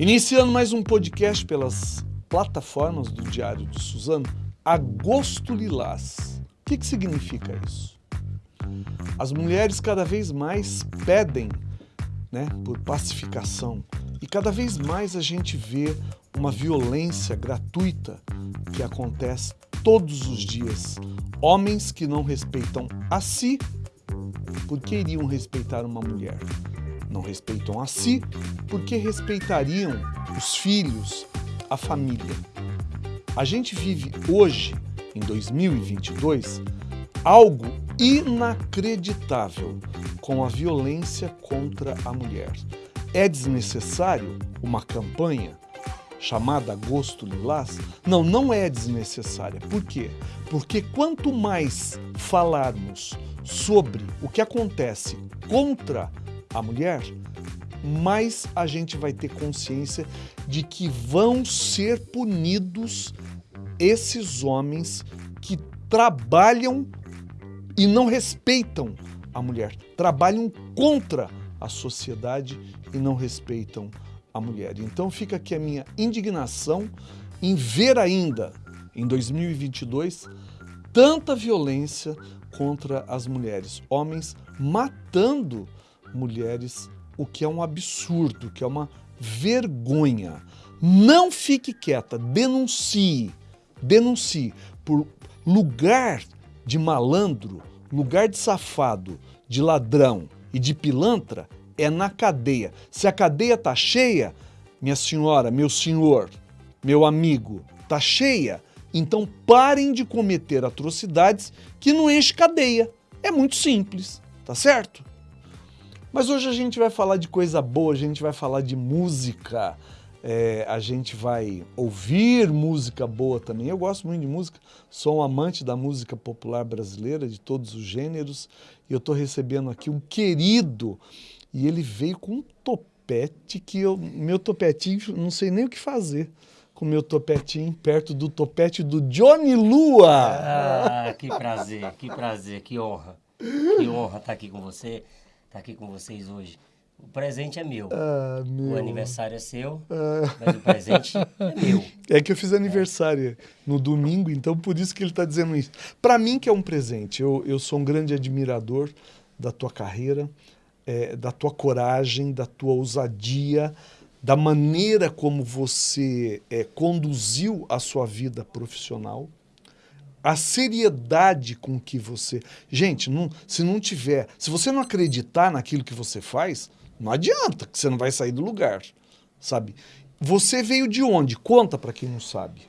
Iniciando mais um podcast pelas plataformas do Diário de Suzano, Agosto Lilás. O que, que significa isso? As mulheres cada vez mais pedem né, por pacificação e cada vez mais a gente vê uma violência gratuita que acontece todos os dias. Homens que não respeitam a si, porque iriam respeitar uma mulher? Não respeitam a si, porque respeitariam os filhos, a família. A gente vive hoje, em 2022, algo inacreditável com a violência contra a mulher. É desnecessário uma campanha chamada Agosto Lilás? Não, não é desnecessária. Por quê? Porque quanto mais falarmos sobre o que acontece contra a mulher, mais a gente vai ter consciência de que vão ser punidos esses homens que trabalham e não respeitam a mulher, trabalham contra a sociedade e não respeitam a mulher. Então fica aqui a minha indignação em ver ainda, em 2022, tanta violência contra as mulheres, homens matando mulheres, o que é um absurdo, que é uma vergonha. Não fique quieta, denuncie, denuncie por lugar de malandro, lugar de safado, de ladrão e de pilantra é na cadeia. Se a cadeia tá cheia, minha senhora, meu senhor, meu amigo, tá cheia, então parem de cometer atrocidades que não enche cadeia. É muito simples, tá certo? Mas hoje a gente vai falar de coisa boa, a gente vai falar de música, é, a gente vai ouvir música boa também. Eu gosto muito de música, sou um amante da música popular brasileira, de todos os gêneros, e eu estou recebendo aqui um querido, e ele veio com um topete que eu, meu topetinho, não sei nem o que fazer com meu topetinho perto do topete do Johnny Lua. Ah, que prazer, que prazer, que honra. Que honra estar aqui com você estar tá aqui com vocês hoje. O presente é meu. Ah, meu. O aniversário é seu, ah. mas o presente é meu. É que eu fiz aniversário é. no domingo, então por isso que ele está dizendo isso. Para mim que é um presente. Eu, eu sou um grande admirador da tua carreira, é, da tua coragem, da tua ousadia, da maneira como você é, conduziu a sua vida profissional a seriedade com que você... Gente, não, se não tiver... Se você não acreditar naquilo que você faz, não adianta, que você não vai sair do lugar, sabe? Você veio de onde? Conta para quem não sabe.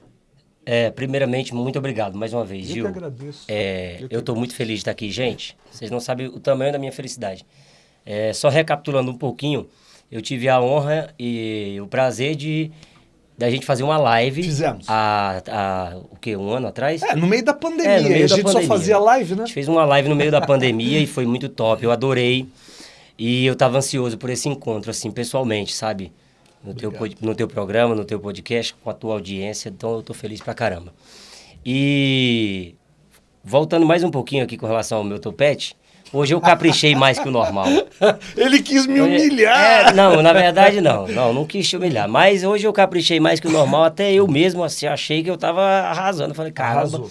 É, primeiramente, muito obrigado mais uma vez, eu Gil. Que agradeço. É, eu estou muito feliz de estar aqui, gente. Vocês não sabem o tamanho da minha felicidade. É, só recapitulando um pouquinho, eu tive a honra e o prazer de da gente fazer uma live. Fizemos. Há, há o quê? Um ano atrás? É, no meio da pandemia. É, meio a da gente pandemia. só fazia live, né? A gente fez uma live no meio da pandemia e foi muito top. Eu adorei. E eu tava ansioso por esse encontro, assim, pessoalmente, sabe? No teu, no teu programa, no teu podcast, com a tua audiência. Então eu tô feliz pra caramba. E voltando mais um pouquinho aqui com relação ao meu topete, Hoje eu caprichei mais que o normal. Ele quis me humilhar. É, não, na verdade não. Não, não quis te humilhar. Mas hoje eu caprichei mais que o normal. Até eu mesmo assim, achei que eu tava arrasando. Falei, caramba, Arrasou.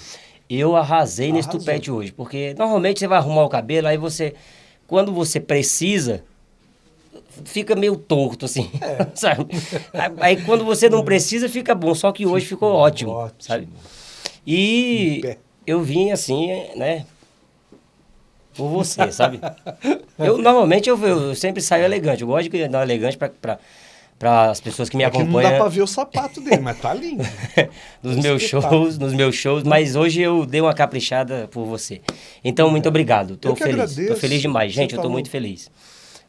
eu arrasei Arrasou. nesse tupete hoje. Porque normalmente você vai arrumar o cabelo, aí você... Quando você precisa, fica meio torto, assim, é. sabe? Aí quando você não precisa, fica bom. Só que hoje ficou, ficou ótimo, ótimo, sabe? E eu vim assim, né? por você, sabe? eu normalmente eu, eu, sempre saio elegante. Eu gosto de andar elegante para para as pessoas que me é acompanham. Que não dá para ver o sapato dele, mas tá lindo. nos meus shows, nos meus shows, mas hoje eu dei uma caprichada por você. Então, muito obrigado. Tô feliz. Agradeço. Tô feliz demais, gente, eu tô muito feliz.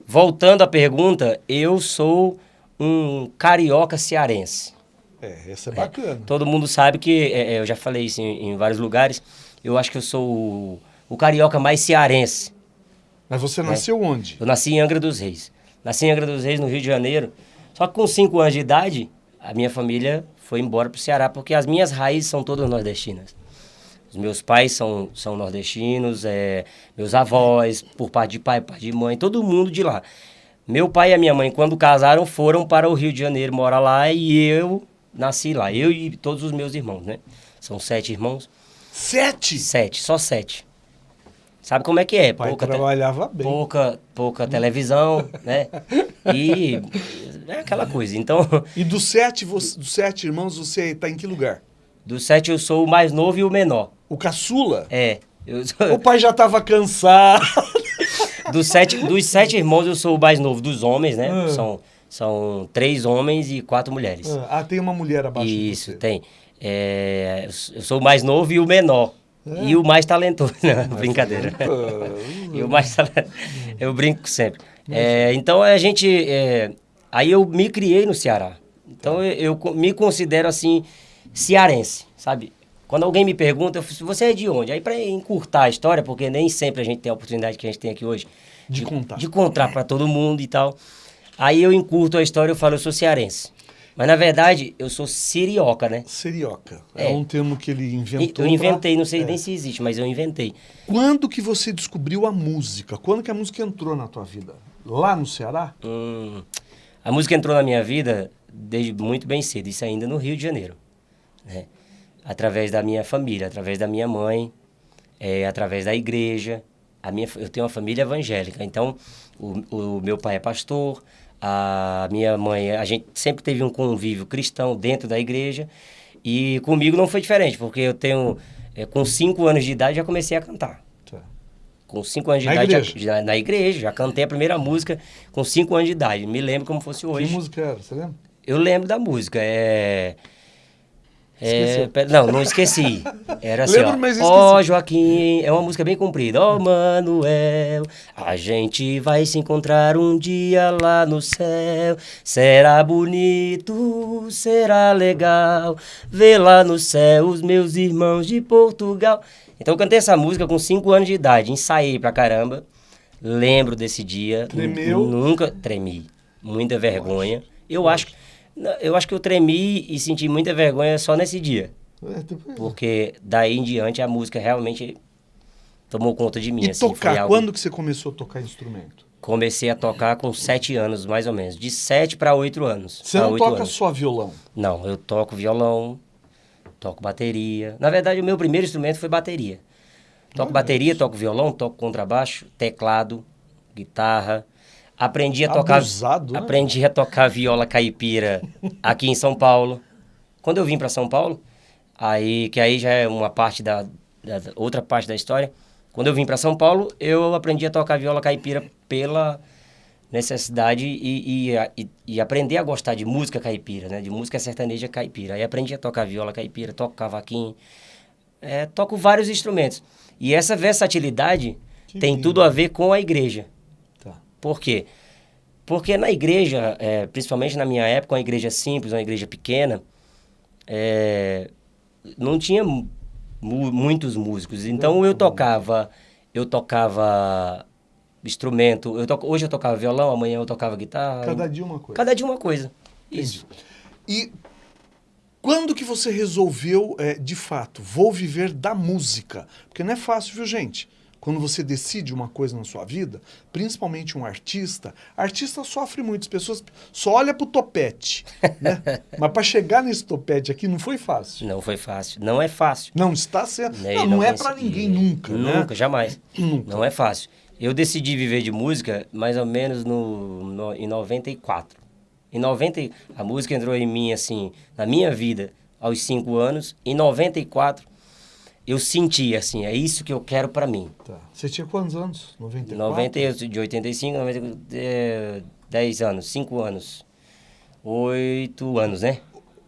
Voltando à pergunta, eu sou um carioca cearense. É, essa é bacana. É, todo mundo sabe que, é, é, eu já falei isso em, em vários lugares, eu acho que eu sou o o carioca mais cearense. Mas você né? nasceu onde? Eu nasci em Angra dos Reis. Nasci em Angra dos Reis, no Rio de Janeiro. Só que com 5 anos de idade, a minha família foi embora para o Ceará, porque as minhas raízes são todas nordestinas. Os meus pais são, são nordestinos, é, meus avós, por parte de pai, por parte de mãe, todo mundo de lá. Meu pai e a minha mãe, quando casaram, foram para o Rio de Janeiro morar lá e eu nasci lá. Eu e todos os meus irmãos, né? São sete irmãos. Sete? Sete, só sete. Sabe como é que é? O pai pouca trabalhava bem. pouca, pouca televisão, né? E é aquela coisa. Então, E dos sete, você- dos sete irmãos, você tá em que lugar? dos sete eu sou o mais novo e o menor. O caçula? É. Sou- O pai já tava cansado. dos, sete, dos sete irmãos eu sou o mais novo dos homens, né? Ah. São, são três homens e quatro mulheres. Ah, tem uma mulher abaixo Isso, de tem. É, eu sou o mais novo e o menor. É. E o mais talentoso. Não, brincadeira. Ah, E o mais talentoso. Eu brinco sempre. É, então a gente. é, aí eu me criei no Ceará. Então eu, eu me considero assim, cearense, sabe? Quando alguém me pergunta, eu falo, você é de onde? Aí para encurtar a história, porque nem sempre a gente tem a oportunidade que a gente tem aqui hoje De contar. de contar para todo mundo e tal. Aí eu encurto a história e falo, eu sou cearense. Mas na verdade, eu sou sirioca, né? Serioca. É. É. um termo que ele inventou. Eu inventei, pra- não sei É. nem se existe, mas eu inventei. Quando que você descobriu a música? Quando que a música entrou na tua vida? Lá no Ceará? Hum, a música entrou na minha vida desde muito bem cedo, isso ainda no Rio de Janeiro. Né? Através da minha família, através da minha mãe, é, através da igreja. A minha, eu tenho uma família evangélica, então o, o meu pai é pastor, a minha mãe, a gente sempre teve um convívio cristão dentro da igreja e comigo não foi diferente, porque eu tenho, é, com cinco anos de idade já comecei a cantar. Tá. Com cinco anos de Na idade, igreja? Já, já- na igreja, já cantei a primeira música com cinco anos de idade. Me lembro como fosse Que hoje. música era? Você lembra? Eu lembro da música, é... é não, não esqueci. Era assim, Lembro, ó. mas Ó, esqueci. Joaquim, é uma música bem comprida. Ó, Manuel, a gente vai se encontrar um dia lá no céu. Será bonito, será legal ver lá no céu os meus irmãos de Portugal. Então eu cantei essa música com 5 anos de idade, ensaiei pra caramba. Lembro desse dia. Tremeu? Nunca tremi. Muita vergonha. Eu acho, que- eu acho que eu tremi e senti muita vergonha só nesse dia. É, Porque daí em diante a música realmente tomou conta de mim. E assim, tocar? algo- Quando que você começou a tocar instrumento? Comecei a tocar com sete anos, mais ou menos. De sete para oito anos. Você não toca anos. só violão. Não, eu toco violão, toco bateria. Na verdade, o meu primeiro instrumento foi bateria. Toco Olha bateria, isso. toco violão, toco contrabaixo, teclado, guitarra. Aprendi a tocar. Abusado, né? Aprendi a tocar viola caipira aqui em São Paulo. Quando eu vim para São Paulo, aí que aí já é uma parte da, da- outra parte da história. Quando eu vim para São Paulo, eu aprendi a tocar viola caipira pela necessidade e, e, e aprender a gostar de música caipira, né? De música sertaneja caipira. Aí aprendi a tocar viola caipira, toco cavaquinho, é, toco vários instrumentos. E essa versatilidade Que tem lindo. tudo a ver com a igreja. Por quê? Porque na igreja, é, principalmente na minha época, uma igreja simples, uma igreja pequena, é, não tinha mu- muitos músicos. Então eu tocava, eu tocava instrumento. Eu to, hoje eu tocava violão, amanhã eu tocava guitarra. Cada dia uma coisa. Cada dia uma coisa. Isso. E quando que você resolveu, é, de fato, vou viver da música? Porque não é fácil, viu, gente? Quando você decide uma coisa na sua vida, principalmente um artista, artista sofre muito, as pessoas só olham pro topete, né? Mas para chegar nesse topete aqui não foi fácil. Não foi fácil. Não é fácil. Não está sendo. Né, Não, e não é para ninguém nunca, né? Nunca, jamais. Nunca. Não é fácil. Eu decidi viver de música mais ou menos no, no, em 94. Em 90, e- a música entrou em mim, assim, na minha vida, aos 5 anos. Em 94, eu senti, assim, é isso que eu quero pra mim. Tá. Você tinha quantos anos? 94? 90, eu sou de 85, 90, é, 10 anos, 5 anos. 8 anos, né?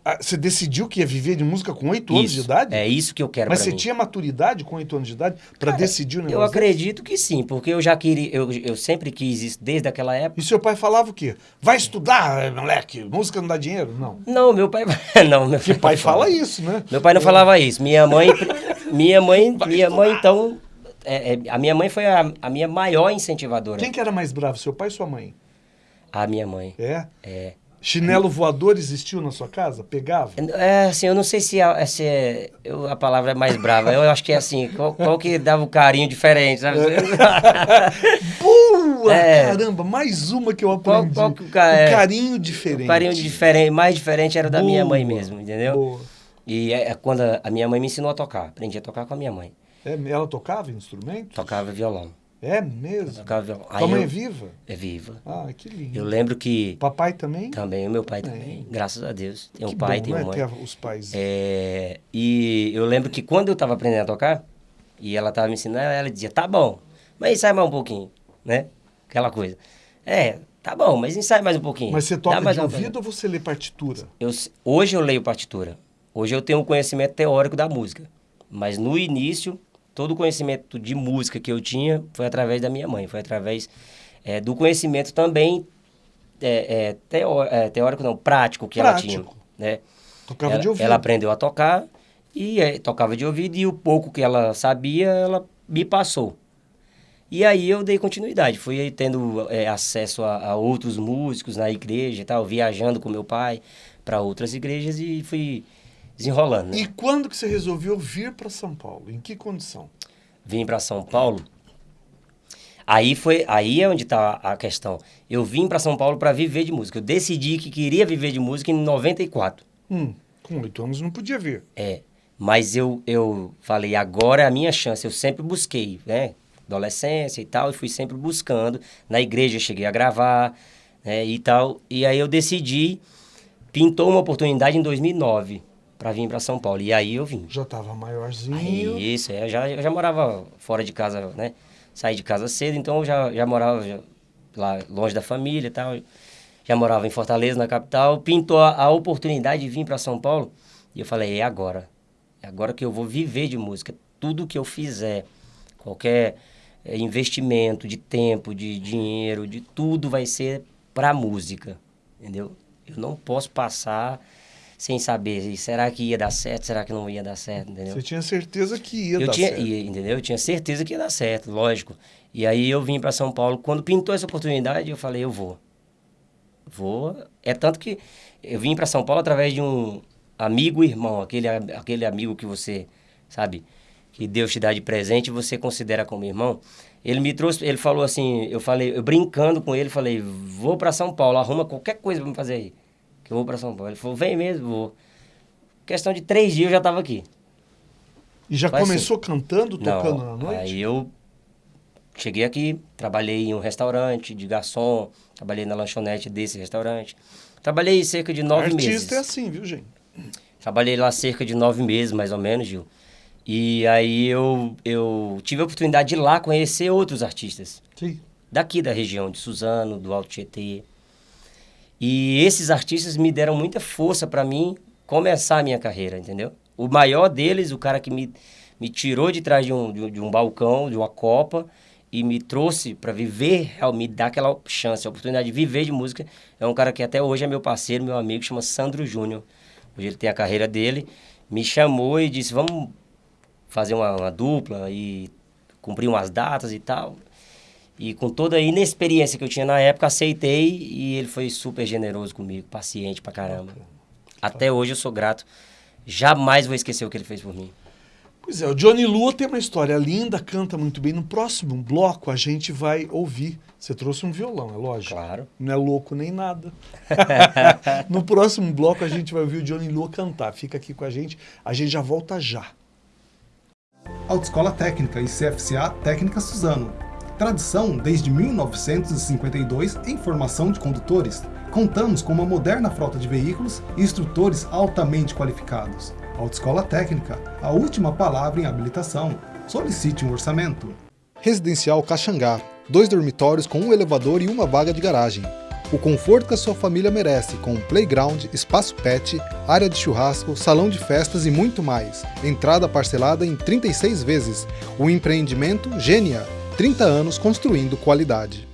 Ah, você decidiu que ia viver de música com 8 anos de Isso. idade? É isso que eu quero Mas você mim. tinha maturidade com 8 anos de idade para decidir o negócio? Eu acredito que sim, porque eu já queria, eu, eu sempre quis isso desde aquela época. E seu pai falava o quê? Vai estudar, moleque, música não dá dinheiro? Não. Não, meu pai. não, meu Porque pai fala isso, né? Meu pai não falava isso. Minha mãe. minha mãe, minha mãe então. é, é, a minha mãe foi a, a minha maior incentivadora. Quem que era mais bravo, seu pai ou sua mãe? A minha mãe. É? É. Chinelo voador existiu na sua casa? Pegava? É, assim, eu não sei se, a, se é, eu, a palavra é mais brava. Eu acho que é assim, qual, qual que dava o um carinho diferente, sabe? Boa! É. Caramba, mais uma que eu aprendi. Qual, qual que, é, o carinho diferente. O carinho diferente, mais diferente era Boa. da minha mãe mesmo, entendeu? Boa. E é, é quando a, a minha mãe me ensinou a tocar. Aprendi a tocar com a minha mãe. É, ela tocava instrumento? Tocava violão. É mesmo? Tocava violão. Tua mãe eu, é viva? É viva. Ah, que lindo. Eu lembro que... Papai também? Também, o meu pai também. Graças a Deus. Tem um pai, bom, tem uma mãe. Ter os pais. É, e eu lembro que quando eu estava aprendendo a tocar, e ela estava me ensinando, ela dizia, tá bom, mas ensaia mais um pouquinho, né? Aquela coisa. É, tá bom, mas ensaia mais um pouquinho. Mas você toca de ouvido ou você lê partitura? Eu, hoje eu leio partitura. Hoje eu tenho um conhecimento teórico da música. Mas no início, todo o conhecimento de música que eu tinha foi através da minha mãe, foi através é, do conhecimento também é, teó teórico, não, prático que prático. ela tinha. Né? Tocava ela, de ouvido. Ela aprendeu a tocar e tocava de ouvido e o pouco que ela sabia, ela me passou. E aí eu dei continuidade, fui tendo é, acesso a, a, outros músicos na igreja e tal, viajando com meu pai para outras igrejas e fui desenrolando. Né? E quando que você resolveu vir para São Paulo? Em que condição? Vim para São Paulo. Aí foi, aí é onde está a questão. Eu vim para São Paulo para viver de música. Eu decidi que queria viver de música em 94. Hum, com oito anos não podia vir. É, mas eu, eu falei, agora é a minha chance. Eu sempre busquei, né? Adolescência e tal, e fui sempre buscando. Na igreja cheguei a gravar, né, e tal. E aí eu decidi, pintou uma oportunidade em 2009 para vir para São Paulo. E aí eu vim. Já estava maiorzinho. Aí, isso, é, eu já, eu já morava fora de casa, né? Saí de casa cedo, então eu já, já morava já, lá longe da família e tal. Já morava em Fortaleza, na capital. Pintou a, a oportunidade de vir para São Paulo. E eu falei, é agora. É agora que eu vou viver de música. Tudo que eu fizer, qualquer é, investimento de tempo, de dinheiro, de tudo vai ser para música, entendeu? Eu não posso passar sem saber, será que ia dar certo, será que não ia dar certo, entendeu? Você tinha certeza que ia eu dar tinha, certo. Ia, entendeu? Eu tinha certeza que ia dar certo, lógico. E aí eu vim para São Paulo, quando pintou essa oportunidade, eu falei, eu vou. Vou. É tanto que eu vim para São Paulo através de um amigo irmão, aquele, aquele amigo que você, sabe, que Deus te dá de presente e você considera como irmão. Ele me trouxe, ele falou assim, eu falei, eu brincando com ele, falei, vou para São Paulo, arruma qualquer coisa para me fazer aí eu vou para São Paulo. Ele falou, vem mesmo, vou. Questão de três dias eu já estava aqui. E já começou assim. cantando, tocando Não, na noite? Aí eu cheguei aqui, trabalhei em um restaurante de garçom, trabalhei na lanchonete desse restaurante. Trabalhei cerca de nove Artista meses. Artista é assim, viu, gente? Trabalhei lá cerca de nove meses, mais ou menos, Gil. E aí eu, eu tive a oportunidade de ir lá conhecer outros artistas. Sim. Daqui da região de Suzano, do Alto Tietê. E esses artistas me deram muita força para mim começar a minha carreira, entendeu? O maior deles, o cara que me, me tirou de trás de um, de, de um balcão, de uma copa, e me trouxe para viver, me dar aquela chance, a oportunidade de viver de música, é um cara que até hoje é meu parceiro, meu amigo, chama Sandro Júnior. Hoje ele tem a carreira dele, me chamou e disse, vamos fazer uma, uma dupla e cumprir umas datas e tal. E com toda a inexperiência que eu tinha na época, aceitei e ele foi super generoso comigo, paciente pra caramba. Até hoje eu sou grato. Jamais vou esquecer o que ele fez por mim. Pois é, o Johnny Lua tem uma história linda, canta muito bem. No próximo bloco a gente vai ouvir. Você trouxe um violão, é lógico. Claro. Não é louco nem nada. no próximo bloco a gente vai ouvir o Johnny Lua cantar. Fica aqui com a gente, a gente já volta já. Autoescola Técnica e CFCA Técnica Suzano Tradição desde 1952 em formação de condutores. Contamos com uma moderna frota de veículos e instrutores altamente qualificados. Autoescola Técnica, a última palavra em habilitação. Solicite um orçamento. Residencial Caxangá, dois dormitórios com um elevador e uma vaga de garagem. O conforto que a sua família merece, com playground, espaço pet, área de churrasco, salão de festas e muito mais. Entrada parcelada em 36 vezes. O empreendimento Gênia 30 anos construindo qualidade.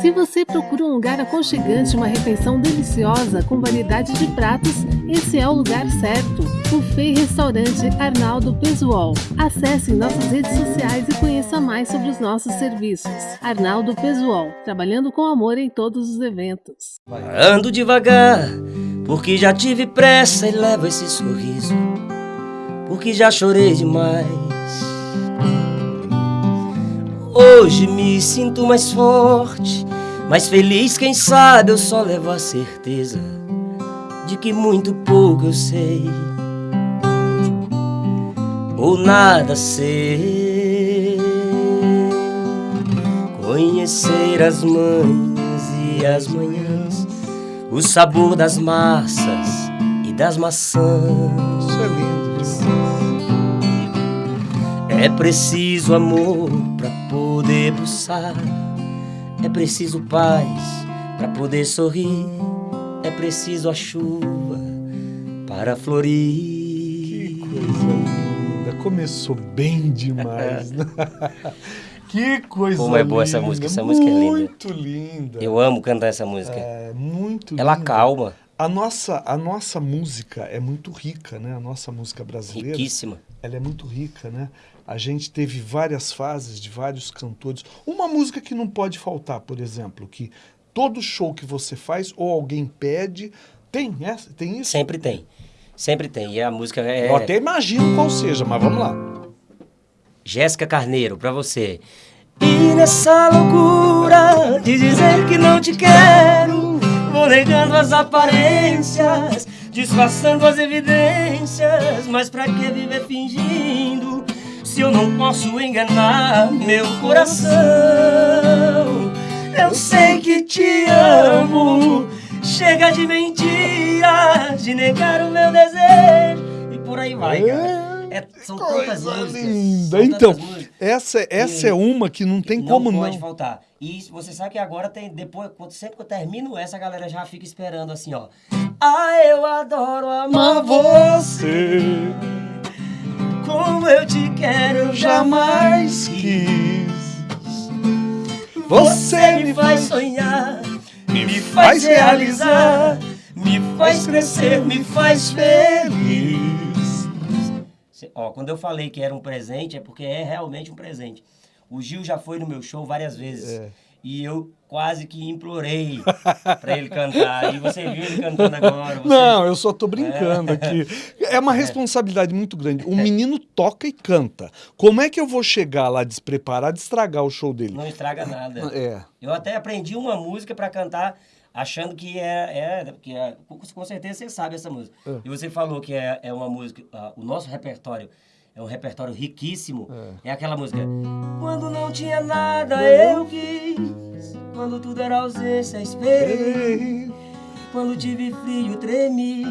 Se você procura um lugar aconchegante, uma refeição deliciosa com variedade de pratos, esse é o lugar certo. Buffet Restaurante Arnaldo Pesuol. Acesse nossas redes sociais e conheça mais sobre os nossos serviços. Arnaldo Pesuol, trabalhando com amor em todos os eventos. Ando devagar, porque já tive pressa e levo esse sorriso, porque já chorei demais. Hoje me sinto mais forte, mais feliz, quem sabe eu só levo a certeza de que muito pouco eu sei, ou nada sei. Conhecer as manhãs e as manhãs, o sabor das massas e das maçãs. Isso é lindo. É preciso amor pulsar. É preciso paz pra poder sorrir. É preciso a chuva para florir. Que coisa linda. Começou bem demais. né? que coisa Como é boa essa linda. música, essa música é linda. Muito linda. Eu amo cantar essa música. É, muito Ela linda. calma, A nossa, a nossa música é muito rica, né? A nossa música brasileira. riquíssima. ela é muito rica, né? A gente teve várias fases de vários cantores. Uma música que não pode faltar, por exemplo, que todo show que você faz ou alguém pede, tem essa, tem isso? Sempre tem. Sempre tem. E a música é Eu até imagino qual seja, mas vamos lá. Jéssica Carneiro, pra você. E nessa loucura de dizer que não te quero, vou negando as aparências, disfarçando as evidências. Mas pra que viver fingindo se eu não posso enganar meu coração? Eu sei que te amo, chega de mentiras, de negar o meu desejo. E por aí vai, cara. É, são tantas músicas. linda. são Então, tantas músicas. essa, essa é uma que não tem não como pode não. faltar. E você sabe que agora tem, depois, sempre que eu termino essa, a galera já fica esperando assim, ó. Ah, eu adoro amar você, como eu te quero, eu jamais quis. Você me faz sonhar, me faz realizar, me faz crescer, me faz feliz. Ó, quando eu falei que era um presente, é porque é realmente um presente. O Gil já foi no meu show várias vezes. É. E eu quase que implorei pra ele cantar. E você viu ele cantando agora. você- Não, eu só tô brincando aqui. É uma responsabilidade muito grande. O menino toca e canta. Como é que eu vou chegar lá despreparado e estragar o show dele? Não estraga nada. É. Eu até aprendi uma música pra cantar achando que é, é, que é com, certeza você sabe essa música. E você falou que é, é uma música, ah, o nosso repertório é um repertório riquíssimo. É. aquela música. Quando não tinha nada eu quis, quando tudo era ausência esperei, Ei, quando tive frio tremi,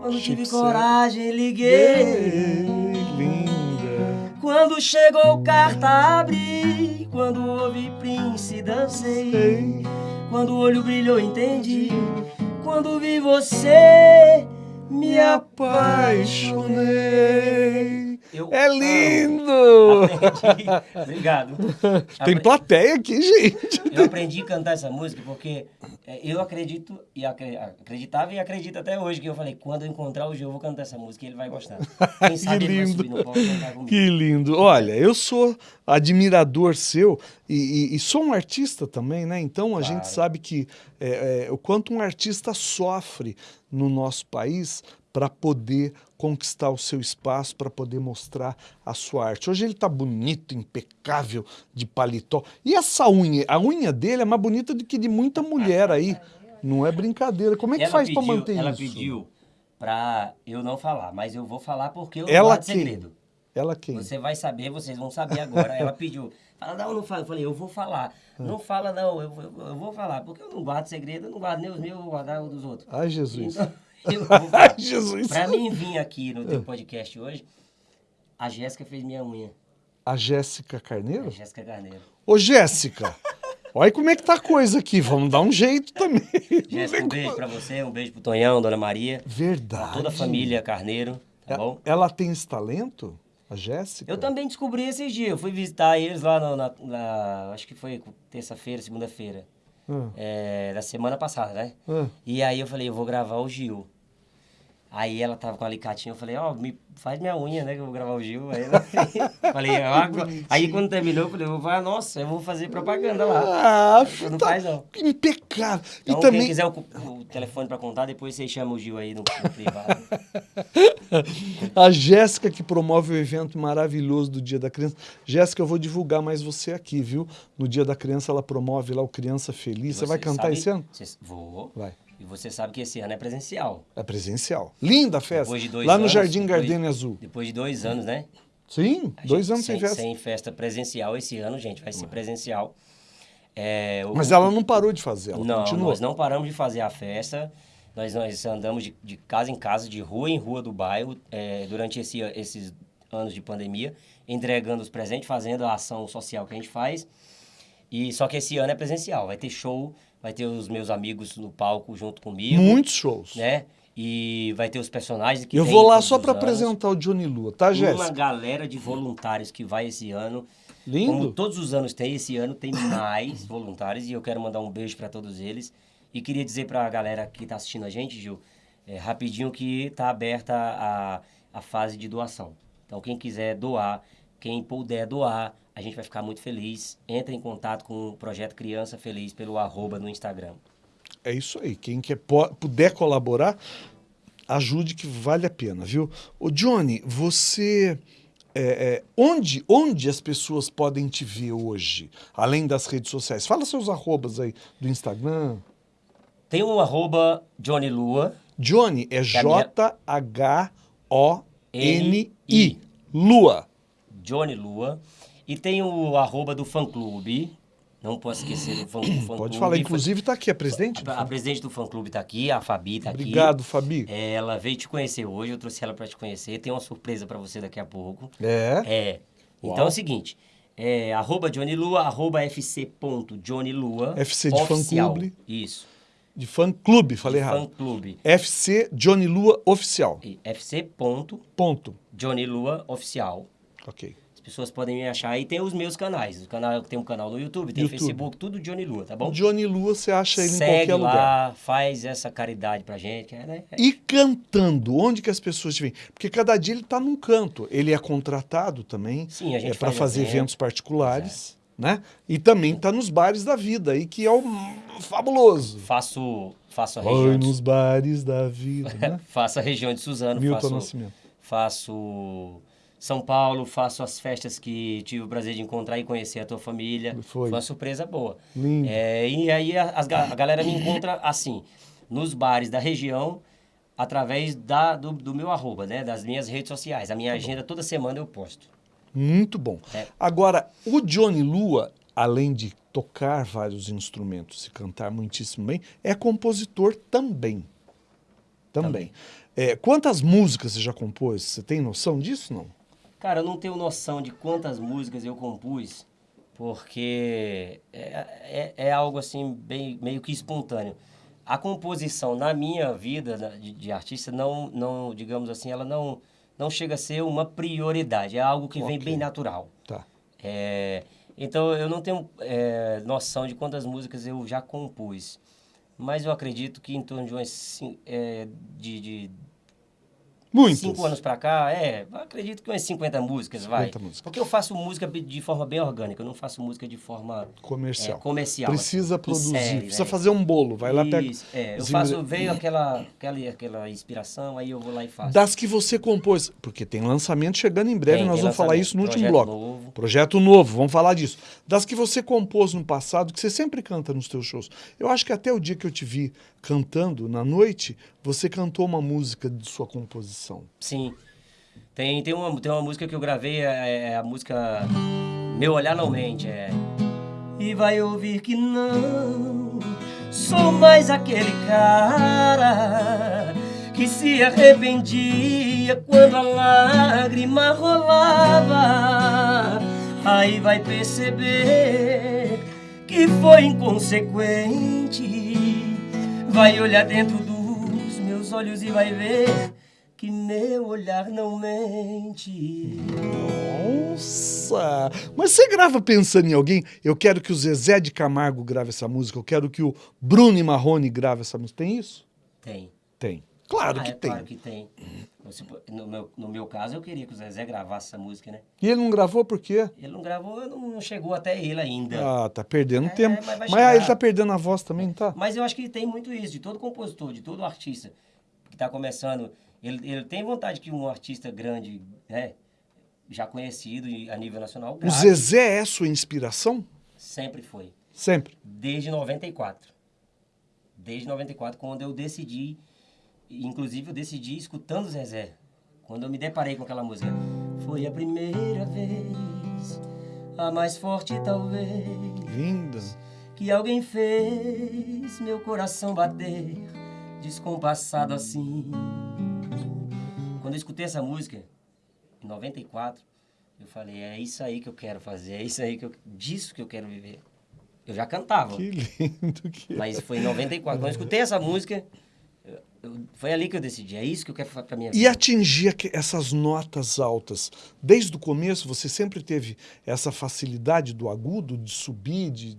quando tive Chico coragem liguei. ei, linda. Quando chegou carta abri, quando ouvi Prince dancei. Ei, Quando o olho brilhou, entendi. Quando vi você, me apaixonei. Eu É lindo! Aprendi. Obrigado. Tem Apre- plateia aqui, gente. Eu aprendi a cantar essa música porque é, eu acredito e acre- acreditava e acredito até hoje que eu falei, quando eu encontrar o Gil, eu vou cantar essa música e ele vai gostar. Quem sabe ele vai lindo. subir no palco cantar comigo. Que lindo. Olha, eu sou admirador seu e, e- e sou um artista também, né? Então a gente sabe que é, é, o quanto um artista sofre no nosso país para poder conquistar o seu espaço, para poder mostrar a sua arte. Hoje ele tá bonito, impecável, de paletó. E essa unha? A unha dele é mais bonita do que de muita mulher aí. Não é brincadeira. Como é que Ela faz para manter Ela isso? pediu pra eu não falar, mas eu vou falar porque eu Ela guardo quem? segredo. Ela quem? Você vai saber, vocês vão saber agora. Ela pediu. Fala, não, não fala. Eu falei, eu vou falar. Não fala, não, eu, vou- eu vou falar. Porque eu não guardo segredo, eu não guardo nem os meus, eu vou guardar os dos outros. Ai, Jesus. Então, Jesus. Pra mim vir aqui no teu podcast hoje, a Jéssica fez minha unha. A Jéssica A Carneiro? Jéssica Carneiro. Ô, Jéssica, olha como é que tá a coisa aqui. Vamos dar um jeito também. Jéssica, um beijo pra você, um beijo pro Tonhão, Dona Maria. Verdade. toda a família Carneiro, tá bom? Ela tem esse talento? A Jéssica? Eu também descobri esses dias. Eu fui visitar eles lá no- na, na- Acho que foi terça-feira, segunda-feira. Ah, É, da semana passada, né? ah. E aí eu falei, eu vou gravar o Gil. Aí ela tava com a alicatinha, eu falei, ó, me faz minha unha, né, que eu vou gravar o Gil. Aí, ela... falei, "Ah, agora-" aí quando terminou, eu falei, eu vou falar, nossa, eu vou fazer propaganda lá. Ah, Não tá faz, não. impecável. Então, e também quem quiser o, o telefone pra contar, depois você chama o Gil aí no, no privado. a Jéssica que promove o evento maravilhoso do Dia da Criança. Jéssica, eu vou divulgar mais você aqui, viu? No Dia da Criança ela promove lá o Criança Feliz. Você, vai cantar sabe- esse ano? Você- vou. Vai. E você sabe que esse ano é presencial. É presencial. Linda a festa. Depois de dois Lá no anos, Jardim depois- Gardenia Azul. Depois de dois anos, né? Sim, A dois gente- anos sem, sem, festa. Sem festa presencial esse ano, gente, vai ser presencial. É, o- Mas ela não parou de fazer, ela não, continuou. nós não paramos de fazer a festa. Nós, nós andamos de, de casa em casa, de rua em rua do bairro, é, durante esse, esses anos de pandemia, entregando os presentes, fazendo a ação social que a gente faz. E só que esse ano é presencial, vai ter show, vai ter os meus amigos no palco junto comigo, Muitos shows. né? E vai ter os personagens que eu vou lá só para apresentar o Johnny Lua, tá, Uma Jéssica? galera de voluntários que vai esse ano. Como Lindo. todos os anos tem, esse ano tem mais voluntários e eu quero mandar um beijo para todos eles. E queria dizer para a galera que está assistindo a gente, Gil, é, rapidinho que está aberta a, a fase de doação. Então, quem quiser doar, quem puder doar, a gente vai ficar muito feliz. Entre em contato com o Projeto Criança Feliz pelo arroba no Instagram. É isso aí. Quem quer, puder colaborar, ajude que vale a pena, viu? Ô, Johnny, você. é, é, onde, onde as pessoas podem te ver hoje, além das redes sociais? Fala seus arrobas aí do Instagram. Tem um arroba Johnny Lua, Johnny é minha- J-H-O-N-I. Lua. Johnny Lua. E tem o arroba do fã-clube. Não posso esquecer do fã- fã-clube. Pode falar. Inclusive, tá aqui a presidente. A, a presidente do fã-clube está aqui, a Fabi está aqui. Obrigado, Fabi. Ela veio te conhecer hoje, eu trouxe ela para te conhecer. Tem uma surpresa para você daqui a pouco. É. É. Uau. Então é o seguinte, é, arroba Johnny Lua, arroba fc.johnnylua. FC de fã-clube. Isso. De fã clube, falei errado. Fã-clube. FC Johnny Lua Oficial. E fc.johnnylua Ponto. oficial. Ok. As pessoas podem me achar. E tem os meus canais. O canal, tem um canal no YouTube, tem YouTube. Facebook, tudo Johnny Lua, tá bom? Johnny Lua, você acha ele em qualquer lá, lugar. faz essa caridade pra gente, é, né? E cantando, onde que as pessoas te veem? Porque cada dia ele está num canto. Ele é contratado também. Sim, a gente é para faz fazer evento. eventos particulares, né? E também está nos bares da vida aí, que é o fabuloso. Faço, faço a Oi, região de, nos bares da vida, né? faço a região de Suzano, Milton faço, Nascimento. faço São Paulo, faço as festas que tive o prazer de encontrar e conhecer a tua família. Foi. uma surpresa boa. Lindo. É, e aí a, a galera me encontra assim, nos bares da região, através da, do, do meu arroba, né? Das minhas redes sociais. A minha agenda toda semana eu posto. Muito bom. É. Agora, o Johnny Lua, além de tocar vários instrumentos e cantar muitíssimo bem, é compositor também. Também. É, quantas músicas você já compôs? Você tem noção disso, não? Cara, eu não tenho noção de quantas músicas eu compus, porque é, é, é algo assim, bem, meio que espontâneo. A composição na minha vida na- de, de artista não, não, digamos assim, ela não, não chega a ser uma prioridade. É algo que vem Ok. bem natural. Tá. É, então eu não tenho é, noção de quantas músicas eu já compus. Mas eu acredito que em torno de umas é, de, de Muitas. Cinco anos pra cá, é, acredito que umas 50 músicas, vai. 50 músicas. Porque eu faço música de forma bem orgânica, eu não faço música de forma Comercial. é, comercial. Precisa assim, produzir, série, precisa né? fazer um bolo. Vai lá, pega. Isso, é, eu faço, veio aquela, aquela, aquela inspiração, aí eu vou lá e faço. Das que você compôs. Porque tem lançamento chegando em breve, Tem, nós tem vamos falar isso no último projeto bloco. novo. Projeto novo, vamos falar disso. Das que você compôs no passado, que você sempre canta nos teus shows. Eu acho que até o dia que eu te vi cantando na noite, você cantou uma música de sua composição. Sim. Tem, tem, uma, tem uma música que eu gravei, é, é a música Meu Olhar Não Mente, é... E vai ouvir que não sou mais aquele cara que se arrependia quando a lágrima rolava. Aí vai perceber que foi inconsequente. Vai olhar dentro dos meus olhos e vai ver que meu olhar não mente. Nossa! Mas você grava pensando em alguém? Eu quero que o Zezé de Camargo grave essa música, eu quero que o Bruno e Marrone grave essa música. Tem isso? Tem. Tem. Claro ah, que é tem. Claro que tem. No meu, no meu caso, eu queria que o Zezé gravasse essa música, né? E ele não gravou por quê? Ele não gravou, não chegou até ele ainda. Ah, tá perdendo É, tempo. mas vai Mas, ah, ele tá perdendo a voz também, tá? Mas eu acho que tem muito isso, de todo compositor, de todo artista que está começando. Ele, ele tem vontade que um artista grande, né, já conhecido a nível nacional, O grave. Zezé é sua inspiração? Sempre foi. Sempre. Desde 94. Desde 94, quando eu decidi, inclusive eu decidi escutando o Zezé. Quando eu me deparei com aquela música. Foi a primeira vez, a mais forte talvez, Linda. que alguém fez meu coração bater, descompassado assim. Quando eu escutei essa música, em 94, eu falei, é isso aí que eu quero fazer, é isso aí que eu, disso que eu quero viver. Eu já cantava. Que lindo que é. Mas foi em 94. Quando eu escutei essa música, eu- eu- foi ali que eu decidi. É isso que eu quero fazer pra minha E vida. atingir aque- essas notas altas. Desde o começo, você sempre teve essa facilidade do agudo, de subir, de...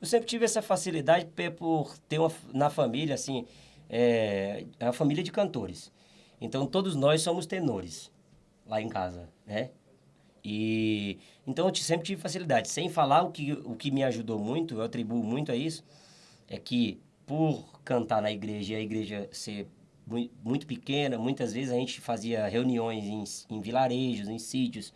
Eu sempre tive essa facilidade por ter uma, na família, assim, é, é uma família de cantores. Então, todos nós somos tenores lá em casa, né? E então eu sempre tive facilidade. Sem falar o que, o que me ajudou muito, eu atribuo muito a isso, é que por cantar na igreja e a igreja ser mui- muito pequena, muitas vezes a gente fazia reuniões em, em vilarejos, em sítios,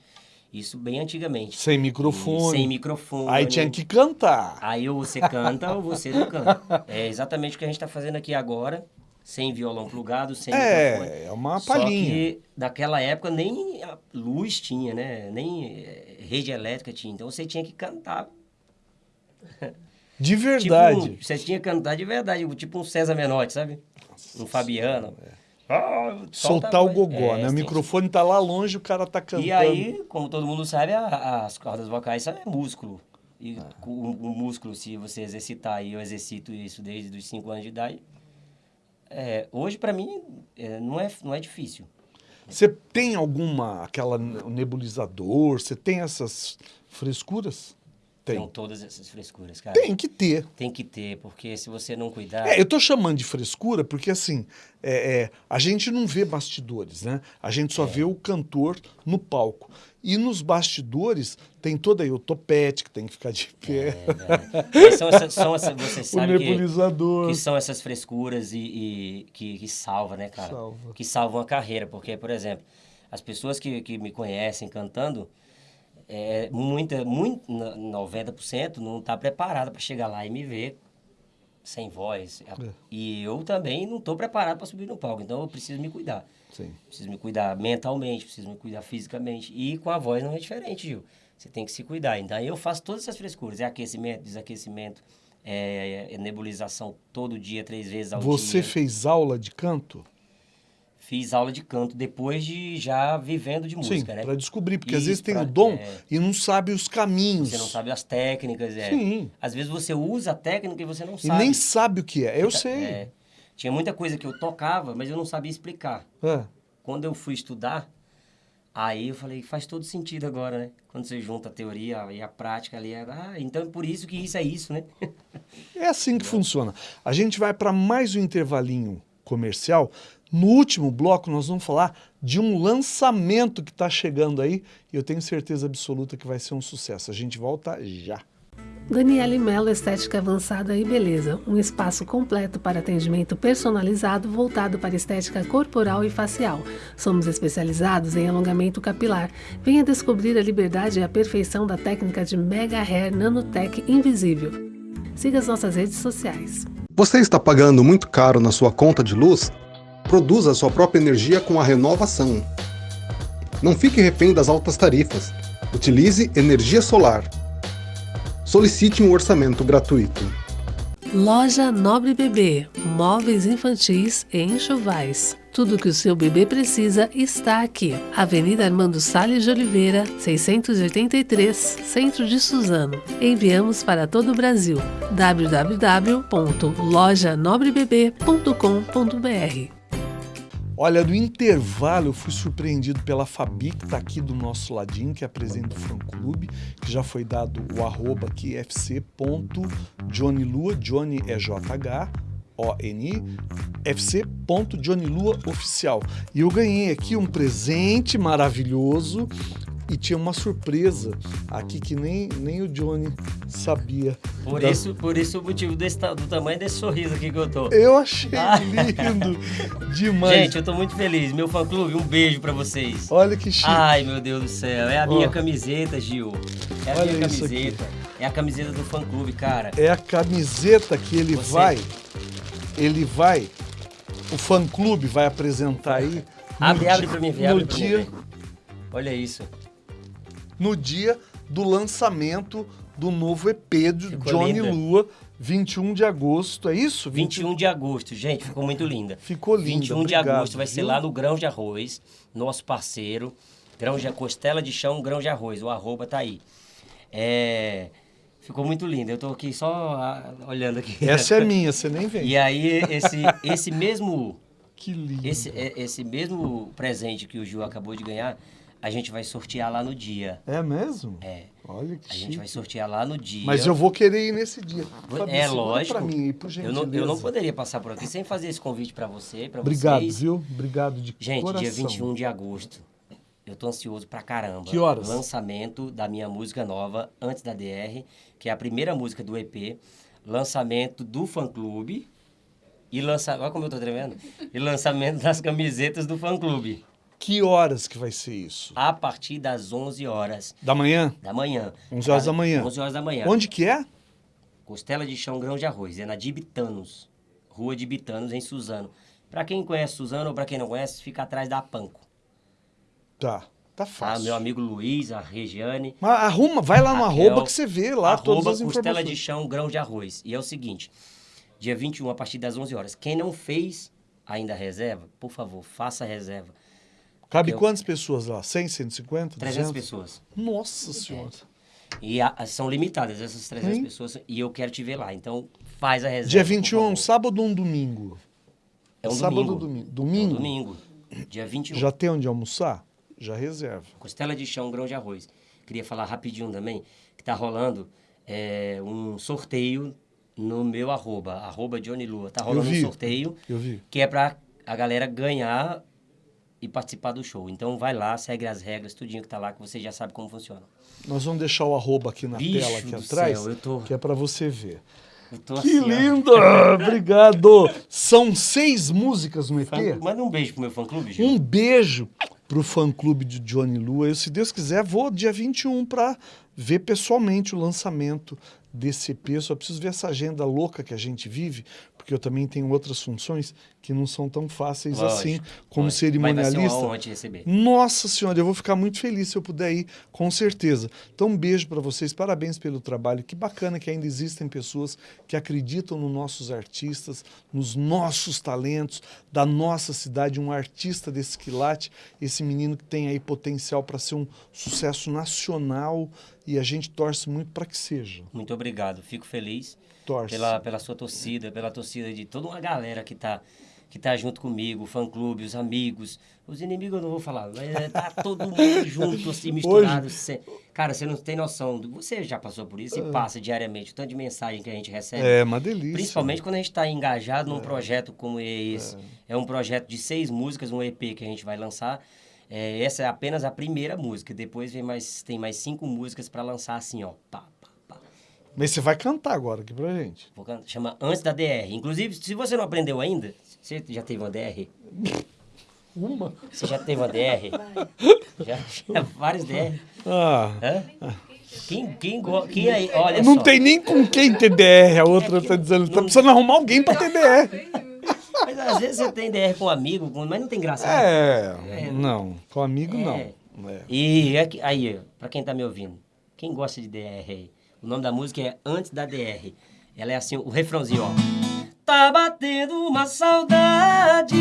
isso bem antigamente. Sem E microfone. Sem microfone. Aí tinha que cantar. Aí ou você canta ou você não canta. É exatamente o que a gente está fazendo aqui agora, sem violão plugado, sem microfone. É, é uma Só palhinha. que naquela época nem a luz tinha, né? Nem eh, rede elétrica tinha. Então você tinha que cantar. De Tipo, verdade. um- você tinha que cantar de verdade, tipo um César Menotti, sabe? Um Fabiano. Ah, solta Soltar o gogó, É, né? O microfone tá lá longe, o cara tá cantando. E aí, como todo mundo sabe, a- as cordas vocais são é músculo. E o, o músculo, se você exercitar, e eu exercito isso desde os 5 anos de idade, é, hoje para mim é, não, é, não é difícil. Você tem alguma, aquela ne- nebulizador, você tem essas frescuras? Tem. São todas essas frescuras, cara. Tem que ter. Tem que ter, porque se você não cuidar. É, eu tô chamando de frescura porque, assim, é, é, a gente não vê bastidores, né? A gente É. só vê o cantor no palco. E nos bastidores tem toda aí o topete que tem que ficar de pé, É, são essas, são essas, você o sabe que, nebulizador. que são essas frescuras e, e que, que salva, né, cara? Salva. Que salvam a carreira. Porque, por exemplo, as pessoas que, que me conhecem cantando, é, muita, muito, 90% não está preparada para chegar lá e me ver sem voz. É. E eu também não estou preparado para subir no palco, então eu preciso me cuidar. Sim. Preciso me cuidar mentalmente, preciso me cuidar fisicamente. E com a voz não é diferente, Gil. Você tem que se cuidar. Então eu faço todas essas frescuras. É aquecimento, desaquecimento, é, é nebulização todo dia, três vezes ao Você dia. fez aula de canto? Fiz aula de canto depois de já vivendo de música, Sim, né? para descobrir, porque às Isso, vezes tem pra- o dom é. e não sabe os caminhos. Você não sabe as técnicas, é. Sim. Às vezes você usa a técnica e você não E sabe. nem sabe o que é. Eu sei. É. Tinha muita coisa que eu tocava, mas eu não sabia explicar. É. Quando eu fui estudar, aí eu falei, faz todo sentido agora, né? Quando você junta a teoria e a prática ali, é, ah, então é por isso que isso é isso, né? É assim que funciona. A gente vai para mais um intervalinho comercial. No último bloco, nós vamos falar de um lançamento que está chegando aí e eu tenho certeza absoluta que vai ser um sucesso. A gente volta já. Daniele Mello Estética Avançada e Beleza, um espaço completo para atendimento personalizado voltado para estética corporal e facial. Somos especializados em alongamento capilar. Venha descobrir a liberdade e a perfeição da técnica de Mega Hair Nanotech Invisível. Siga as nossas redes sociais. Você está pagando muito caro na sua conta de luz? Produza sua própria energia com a renovação. Não fique refém das altas tarifas. Utilize energia solar. Solicite um orçamento gratuito. Loja Nobre Bebê, móveis infantis e enxovais. Tudo que o seu bebê precisa está aqui. Avenida Armando Salles de Oliveira, 683, Centro de Suzano. Enviamos para todo o Brasil. www.lojanobrebebê.com.br Olha, no intervalo eu fui surpreendido pela Fabi, que está aqui do nosso ladinho, que é a presidente do fã-clube, que já foi dado o arroba aqui, fc.johnnylua, Johnny é JH, O-N-I, fc.johnnylua oficial. E eu ganhei aqui um presente maravilhoso e tinha uma surpresa aqui que nem, nem o Johnny sabia. Por, da... isso, por isso o motivo desse, do tamanho desse sorriso aqui que eu tô. Eu achei ah. lindo demais. Gente, eu tô muito feliz. Meu fã-clube, um beijo para vocês. Olha que chique. Ai, meu Deus do céu. É a minha oh. camiseta, Gil. É a Olha minha camiseta. É a camiseta do fã-clube, cara. É a camiseta que ele Você... vai... Ele vai... O fã-clube vai apresentar aí... Abre, abre pra mim ver, abre dia... Mim, Olha isso no dia do lançamento do novo EP de ficou Johnny linda. Lua, 21 de agosto, é isso? 21 de agosto, gente, ficou muito linda. Ficou linda, 21 obrigado, de agosto vai viu? ser lá no Grão de Arroz, nosso parceiro. Grão de Costela de Chão, Grão de Arroz, o arroba tá aí. É... Ficou muito lindo. Eu tô aqui só olhando aqui. Essa é minha, você nem vê. E aí, esse, esse mesmo. Que lindo. Esse, é, esse mesmo presente que o Gil acabou de ganhar a gente vai sortear lá no dia. É mesmo? É. Olha que A chique. gente vai sortear lá no dia. Mas eu vou querer ir nesse dia. Fabi, é lógico. Pra mim, por eu, não, eu não poderia passar por aqui sem fazer esse convite para você, para Obrigado, viu? Obrigado de Gente, coração. dia 21 de agosto. Eu tô ansioso pra caramba. Que horas? Lançamento da minha música nova, Antes da DR, que é a primeira música do EP. Lançamento do fã-clube. E lança... Olha como eu tô tremendo. E lançamento das camisetas do fã-clube. Que horas que vai ser isso? A partir das 11 horas. Da manhã? Da manhã. 11 horas da manhã. 11 horas da manhã. Onde que é? Costela de Chão Grão de Arroz. É na de Bitanos. Rua de Bitanos, em Suzano. Para quem conhece Suzano ou para quem não conhece, fica atrás da Panco. Tá. Tá fácil. Ah, meu amigo Luiz, a Regiane. Mas arruma, vai lá no Raquel, arroba que você vê lá todas as informações. Costela de Chão Grão de Arroz. E é o seguinte, dia 21, a partir das 11 horas. Quem não fez ainda a reserva, por favor, faça a reserva. Cabe eu... quantas pessoas lá? 100, 150? 300 pessoas. Nossa Senhora. É. E a, são limitadas essas 300 hum? pessoas e eu quero te ver lá. Então faz a reserva. Dia 21 é um sábado ou um domingo? É um sábado domingo. domingo. Domingo? É um domingo. Dia 21. Já tem onde almoçar? Já reserva. Costela de chão, grão de arroz. Queria falar rapidinho também que tá rolando é, um sorteio no meu arroba, arroba Johnny Lua. Tá rolando um sorteio. Eu vi. Que é para a galera ganhar e participar do show. Então vai lá, segue as regras, tudinho que tá lá, que você já sabe como funciona. Nós vamos deixar o arroba aqui na Bicho tela, aqui atrás, céu, tô... que é para você ver. que assim, linda! Obrigado! São seis músicas no EP. Manda um beijo pro meu fã-clube, Gil. Um beijo pro fã-clube de Johnny Lua. Eu, se Deus quiser, vou dia 21 para ver pessoalmente o lançamento desse EP. só preciso ver essa agenda louca que a gente vive, porque eu também tenho outras funções que não são tão fáceis Lógico, assim, como lógico. cerimonialista. Vai ser receber. Nossa Senhora, eu vou ficar muito feliz se eu puder ir, com certeza. Então, um beijo para vocês, parabéns pelo trabalho. Que bacana que ainda existem pessoas que acreditam nos nossos artistas, nos nossos talentos, da nossa cidade, um artista desse quilate, esse menino que tem aí potencial para ser um sucesso nacional e a gente torce muito para que seja. Muito obrigado, fico feliz torce. Pela, pela sua torcida, pela torcida de toda uma galera que está que tá junto comigo, o fã-clube, os amigos. Os inimigos eu não vou falar, mas é, tá todo mundo junto, assim, misturado. Hoje... Cara, você não tem noção. Você já passou por isso e é. passa diariamente o tanto de mensagem que a gente recebe. É uma delícia. Principalmente quando a gente está engajado num é. projeto como esse. É. é. um projeto de seis músicas, um EP que a gente vai lançar. É, essa é apenas a primeira música. Depois vem mais, tem mais cinco músicas para lançar assim, ó. Pá, mas você vai cantar agora aqui pra gente. Vou cantar, chama Antes da DR. Inclusive, se você não aprendeu ainda, você já teve uma DR? Uma? Você já teve uma DR? já, já vários DR. Ah. Hã? Quem, quem, quem aí, olha Não só. tem nem com quem ter DR, a outra é tá dizendo, tá precisando arrumar alguém pra ter DR. Mas às vezes você tem DR com um amigo, mas não tem graça. É, é não, com amigo é. não. É. E aí, pra quem tá me ouvindo, quem gosta de DR aí? O nome da música é Antes da DR. Ela é assim, o refrãozinho, ó. Tá batendo uma saudade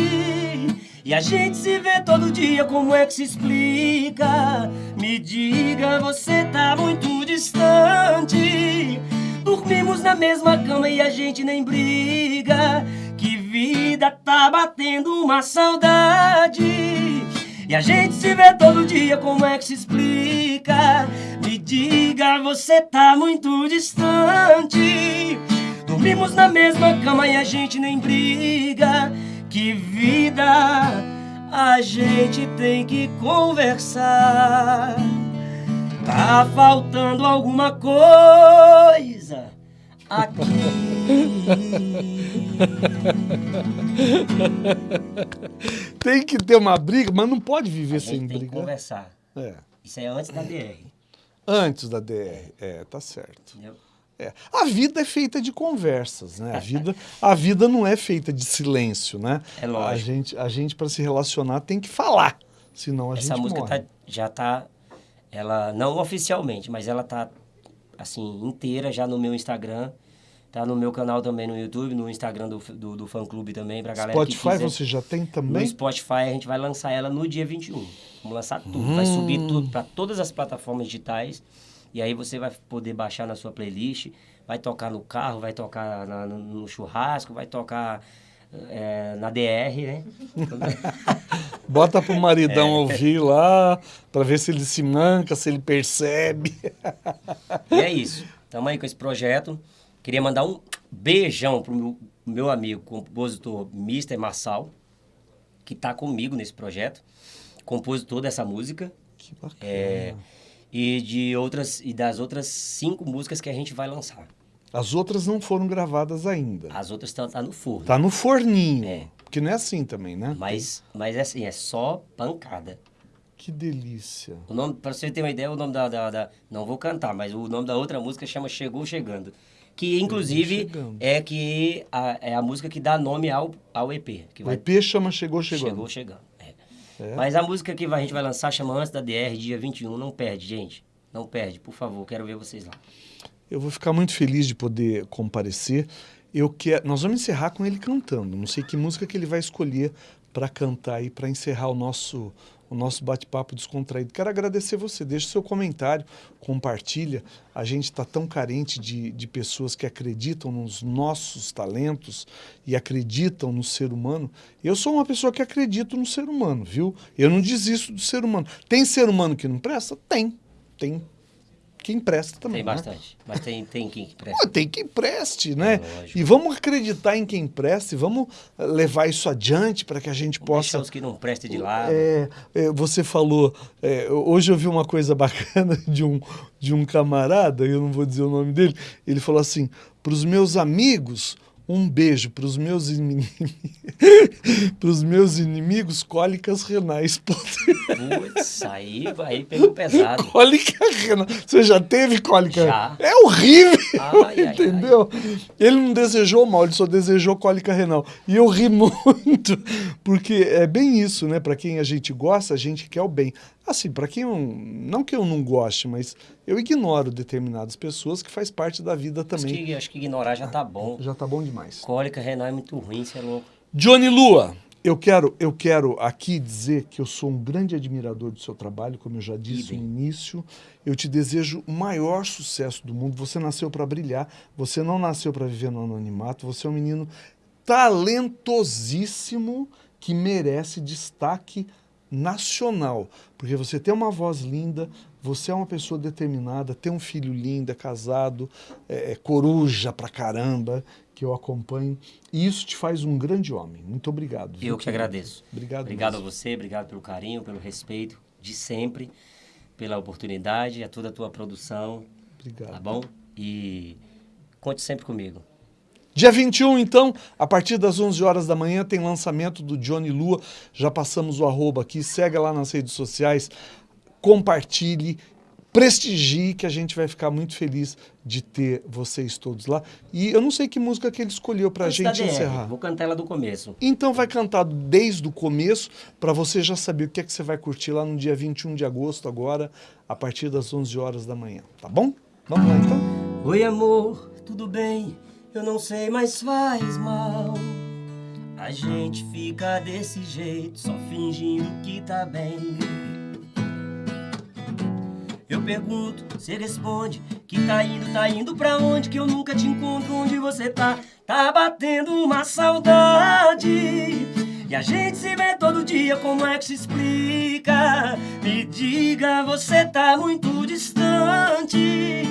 E a gente se vê todo dia, como é que se explica? Me diga, você tá muito distante Dormimos na mesma cama e a gente nem briga vida tá batendo uma saudade. E a gente se vê todo dia, como é que se explica? Me diga, você tá muito distante. Dormimos na mesma cama e a gente nem briga. Que vida a gente tem que conversar. Tá faltando alguma coisa aqui. Tem que ter uma briga, mas não pode viver sem gente tem que brigar. conversar. É. Isso é antes da DR. Antes da DR. É, tá certo. Entendeu? É. A vida é feita de conversas, né? A vida, a vida não é feita de silêncio, né? É lógico. A gente, a gente para se relacionar, tem que falar, senão a Essa gente música morre. tá- já tá. Ela, não oficialmente, mas ela tá assim, inteira já no meu Instagram. Tá no meu canal também no YouTube, no Instagram do, do, do fã clube também, pra galera que Spotify quiser. você já tem No também? Spotify a gente vai lançar ela no dia 21. Vamos lançar tudo. Vai subir tudo para todas as plataformas digitais. E aí você vai poder baixar na sua playlist. Vai tocar no carro, vai tocar na- no, no churrasco, vai tocar é, na DR, né? Bota pro maridão É. ouvir lá, para ver se ele se manca, se ele percebe. E é isso. Tamo aí com esse projeto. Queria mandar um beijão pro meu, meu amigo, compositor Mr. Marçal, que tá comigo nesse projeto. Compositor dessa música. Que bacana. É, e de outras e das outras cinco músicas que a gente vai lançar. As outras não foram gravadas ainda. As outras estão tá no forno. Tá no forninho. É. Porque não é assim também, né? Mas, mas é assim, é só pancada. Que delícia. O nome, pra você ter uma ideia, o nome da, da, da- Não vou cantar, mas o nome da outra música chama Chegou Chegando. Que inclusive é que a, é a música que dá nome ao, ao EP. Que O vai, EP chama Chegou Chegando. Chegou Chegando. é. É? Mas a música que vai- a gente vai lançar chama Antes da DR, dia 21. Não perde, gente. Não perde, por favor. Quero ver vocês lá. Eu vou ficar muito feliz de poder comparecer. Eu quero, nós vamos encerrar com ele cantando. Não sei que música que ele vai escolher para cantar aí para encerrar o nosso o nosso bate-papo descontraído. Quero agradecer você. Deixa seu comentário, compartilha. A gente está tão carente de, de pessoas que acreditam nos nossos talentos e acreditam no ser humano. Eu sou uma pessoa que acredito no ser humano, viu? Eu não desisto do ser humano. Tem ser humano que não presta? Tem. Tem quem presta também. Tem né? bastante. Mas tem, tem quem que Pô, presta. tem quem preste, né? É, e vamos acreditar em quem presta e vamos eh, levar isso adiante para que a gente Deixar possa. os que não prestam de lado. É, é, você falou, é, hoje eu vi uma coisa bacana de um, de um camarada, eu não vou dizer o nome dele, ele falou assim: para os meus amigos, um beijo, para os meus os meus inimigos, cólicas renais. Putz, aí, aí pegou pesado. Cólica renal. Você já teve cólica? Já. É horrível, Ai, ai, entendeu? Ele não desejou mal, ele só desejou cólica renal. E eu ri muito, porque é bem isso, né? Para quem a gente gosta, a gente quer o bem. Assim, para quem eu, não que eu não goste, mas eu ignoro determinadas pessoas que faz parte da vida Acho também. que, acho que ignorar já tá bom. Já tá bom demais. Cólica renal é muito ruim, você é louco. Johnny Lua, eu quero, eu quero aqui dizer que eu sou um grande admirador do seu trabalho, como eu já disse no início. Eu te desejo o maior sucesso do mundo. Você nasceu para brilhar, você não nasceu para viver no anonimato. Você é um menino talentosíssimo que merece destaque nacional, porque você tem uma voz linda, você é uma pessoa determinada, tem um filho lindo, é casado, é, é coruja pra caramba, que eu acompanho, e isso te faz um grande homem. Muito obrigado. viu, Eu que querido? agradeço. Obrigado. Obrigado a mesmo. você, obrigado pelo carinho, pelo respeito de sempre, pela oportunidade, a toda a tua produção, Obrigado. tá bom? E conte sempre comigo. Dia 21, então, a partir das 11 horas da manhã, tem lançamento do Johnny Lua. Já passamos o arroba aqui, segue lá nas redes sociais, compartilhe, prestigie, que a gente vai ficar muito feliz de ter vocês todos lá. E eu não sei que música que ele escolheu pra Antes da gente encerrar. Vou cantar ela do começo. Então vai cantar desde o começo para você já saber o que é que você vai curtir lá no dia 21 de agosto agora, a partir das 11 horas da manhã, tá bom? Vamos lá então. Oi, amor, tudo bem? Eu não sei, mas faz mal. A gente fica desse jeito, só fingindo que tá bem. Eu pergunto, você responde que tá indo, tá indo pra onde que eu nunca te encontro, onde você tá? Tá batendo uma saudade. E a gente se vê todo dia, como é que se explica? Me diga, você tá muito distante.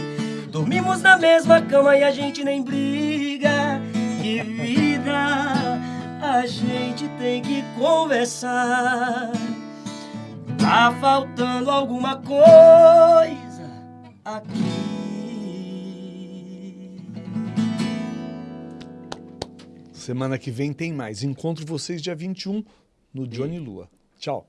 Dormimos na mesma cama e a gente nem briga. Que vida, a gente tem que conversar. Tá faltando alguma coisa aqui. Semana que vem tem mais. Encontro vocês dia 21 no Johnny Lua. Tchau.